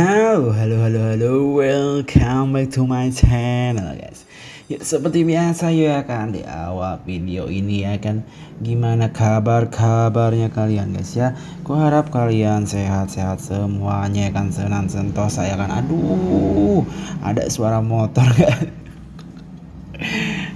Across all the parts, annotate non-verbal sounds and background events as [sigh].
Halo, halo, halo, halo, welcome back to my channel guys. Ya seperti biasa ya kan di awal video ini ya kan. Gimana kabar-kabarnya kalian guys ya? Ku harap kalian sehat-sehat semuanya kan. Senang sentosa ya kan. Aduh ada suara motor [laughs] kan.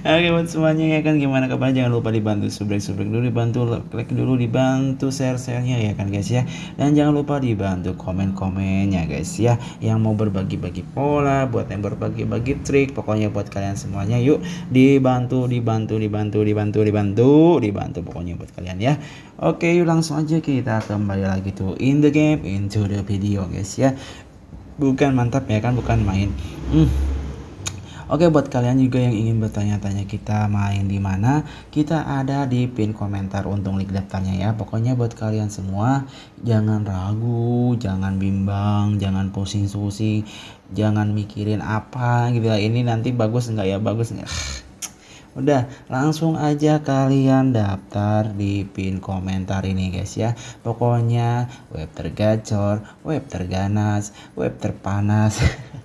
Oke buat semuanya ya kan? Gimana kabar jangan lupa dibantu subscribe dulu dibantu klik dulu dibantu share sharenya ya kan guys ya? Dan jangan lupa dibantu komen komennya guys ya? Yang mau berbagi bagi pola buat yang berbagi bagi trik pokoknya buat kalian semuanya yuk dibantu dibantu dibantu dibantu dibantu dibantu pokoknya buat kalian ya? Oke yuk langsung aja kita kembali lagi tuh in the game into the video guys ya? Bukan mantap ya kan? Bukan main. Hmm Oke buat kalian juga yang ingin bertanya-tanya kita main di mana, kita ada di pin komentar untuk link daftarnya ya. Pokoknya buat kalian semua jangan ragu, jangan bimbang, jangan pusing-pusing, jangan mikirin apa gitu lah. Ini nanti bagus enggak ya, bagus enggak. [sighs] Udah langsung aja kalian daftar di pin komentar ini guys ya. Pokoknya web tergacor, web terganas, web terpanas. [laughs]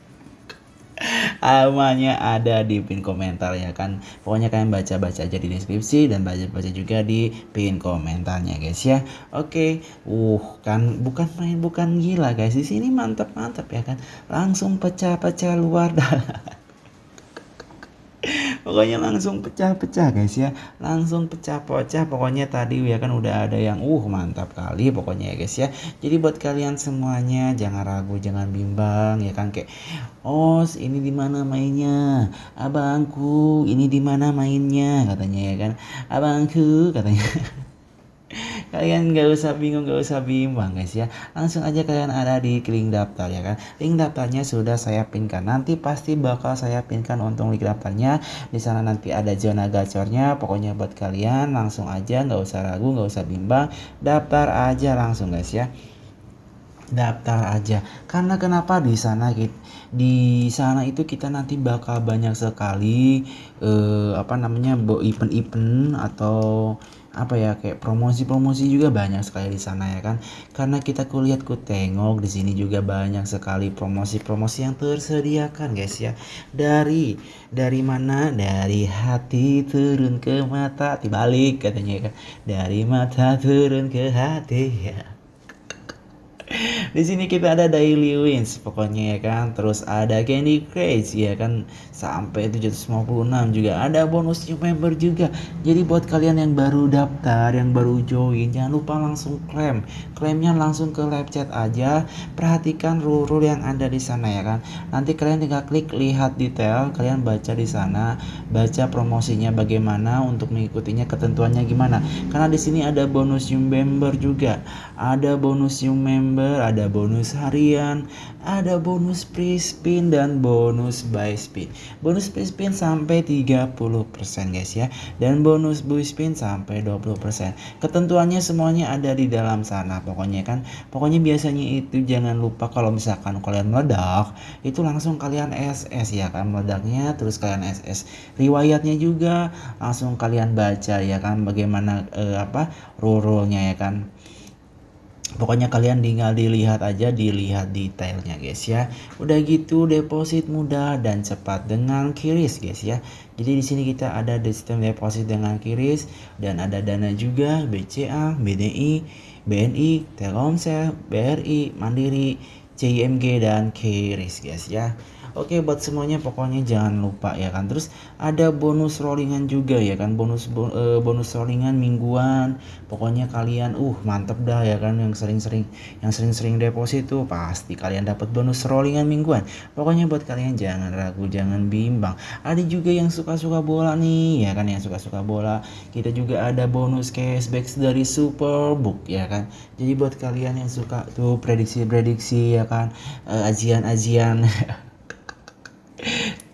Amanya ada di pin komentar ya kan. Pokoknya kalian baca-baca aja di deskripsi dan baca-baca juga di pin komentarnya guys ya. Oke. Uh, kan bukan main bukan gila guys. Di sini mantap-mantap ya kan. Langsung pecah-pecah luar dalam pokoknya langsung pecah-pecah guys ya. Langsung pecah-pecah. Pokoknya tadi ya kan udah ada yang uh mantap kali pokoknya ya guys ya. Jadi buat kalian semuanya jangan ragu jangan bimbang ya kan kayak oh ini di mana mainnya? Abangku ini di mana mainnya? Katanya ya kan. Abangku katanya [laughs] kalian gak usah bingung gak usah bimbang guys ya. Langsung aja kalian ada di link daftar ya kan? Link daftarnya sudah saya pinkan. Nanti pasti bakal saya pinkan untuk link daftarnya. Di sana nanti ada zona gacornya. Pokoknya buat kalian langsung aja nggak usah ragu nggak usah bimbang. Daftar aja langsung guys ya. Daftar aja. Karena kenapa di sana di sana itu kita nanti bakal banyak sekali eh, apa namanya event-event atau apa ya kayak promosi-promosi juga banyak sekali di sana ya kan. Karena kita kulihat ku tengok di sini juga banyak sekali promosi-promosi yang tersediakan guys ya. Dari dari mana? Dari hati turun ke mata dibalik katanya ya kan. Dari mata turun ke hati ya di sini kita ada daily wins pokoknya ya kan. Terus ada candy craze ya kan. Sampai 756 juga. Ada bonus new member juga. Jadi buat kalian yang baru daftar yang baru join jangan lupa langsung klaim. Klaimnya langsung ke live chat aja. Perhatikan rule-rule yang ada di sana ya kan. Nanti kalian tinggal klik lihat detail. Kalian baca di sana baca promosinya bagaimana untuk mengikutinya ketentuannya gimana. Karena di sini ada bonus new member juga. Ada bonus new member ada ada bonus harian, ada bonus free spin dan bonus buy spin. Bonus free spin sampai 30% guys ya dan bonus buy spin sampai 20%. Ketentuannya semuanya ada di dalam sana pokoknya kan. Pokoknya biasanya itu jangan lupa kalau misalkan kalian meledak itu langsung kalian SS ya kan meledaknya terus kalian SS. Riwayatnya juga langsung kalian baca ya kan bagaimana eh, apa rule-nya ya kan pokoknya kalian tinggal dilihat aja dilihat detailnya guys ya. Udah gitu deposit mudah dan cepat dengan kiris guys ya. Jadi di sini kita ada sistem deposit dengan kiris dan ada dana juga BCA BDI BNI Telkomsel BRI Mandiri CIMG dan kiris guys ya Oke buat semuanya pokoknya jangan lupa ya kan. Terus ada bonus rollingan juga ya kan. Bonus uh, bonus rollingan mingguan. Pokoknya kalian uh mantep dah ya kan yang sering-sering yang sering-sering deposit tuh pasti kalian dapat bonus rollingan mingguan. Pokoknya buat kalian jangan ragu, jangan bimbang. Ada juga yang suka-suka bola nih ya kan yang suka-suka bola. Kita juga ada bonus cashback dari Superbook ya kan. Jadi buat kalian yang suka tuh prediksi-prediksi ya kan uh, ajian-ajian [laughs]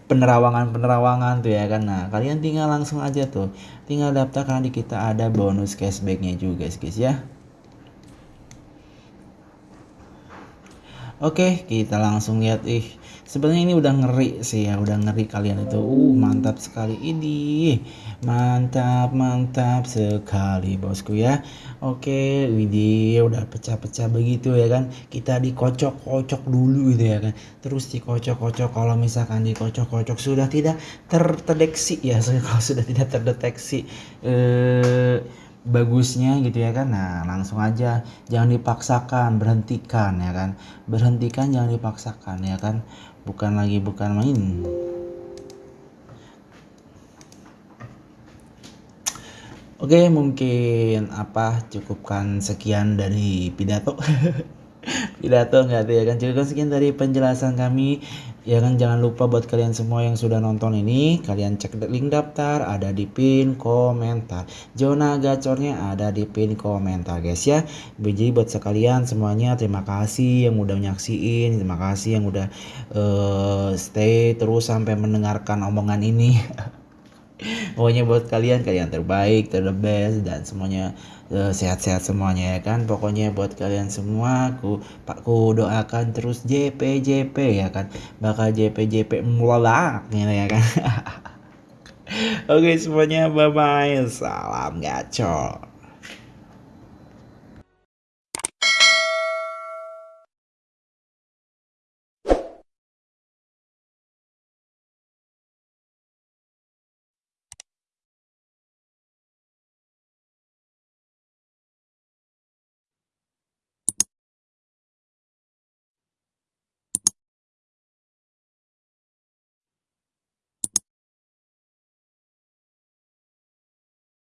penerawangan-penerawangan tuh ya kan. Nah, kalian tinggal langsung aja tuh. Tinggal daftar karena di kita ada bonus cashbacknya juga guys ya. Oke, kita langsung lihat. Ih sebenarnya ini udah ngeri sih ya udah ngeri kalian itu. Uh mantap sekali ini. Mantap mantap sekali bosku ya. Oke widih udah pecah-pecah begitu ya kan. Kita dikocok-kocok dulu gitu ya kan. Terus dikocok-kocok kalau misalkan dikocok-kocok sudah tidak terdeteksi ya [laughs] kalau sudah tidak terdeteksi. Eh bagusnya gitu ya kan? Nah langsung aja. Jangan dipaksakan berhentikan ya kan? Berhentikan jangan dipaksakan ya kan? Bukan lagi bukan main. Oke, mungkin apa? Cukupkan sekian dari pidato. [laughs] pidato enggak tuh ya kan? Cukupkan sekian dari penjelasan kami. Ya kan jangan lupa buat kalian semua yang sudah nonton ini kalian cek link daftar ada di pin komentar. Zona gacornya ada di pin komentar guys ya. Jadi buat sekalian semuanya. Terima kasih yang udah nyaksiin terima kasih yang udah uh, stay terus sampai mendengarkan omongan ini [laughs] pokoknya buat kalian kalian terbaik ter best dan semuanya Eh, sehat-sehat semuanya ya kan? Pokoknya buat kalian semua aku pak ku doakan terus JP JP ya kan? Bakal JP JP melolak gitu ya kan? [laughs] Oke semuanya bye bye salam gacor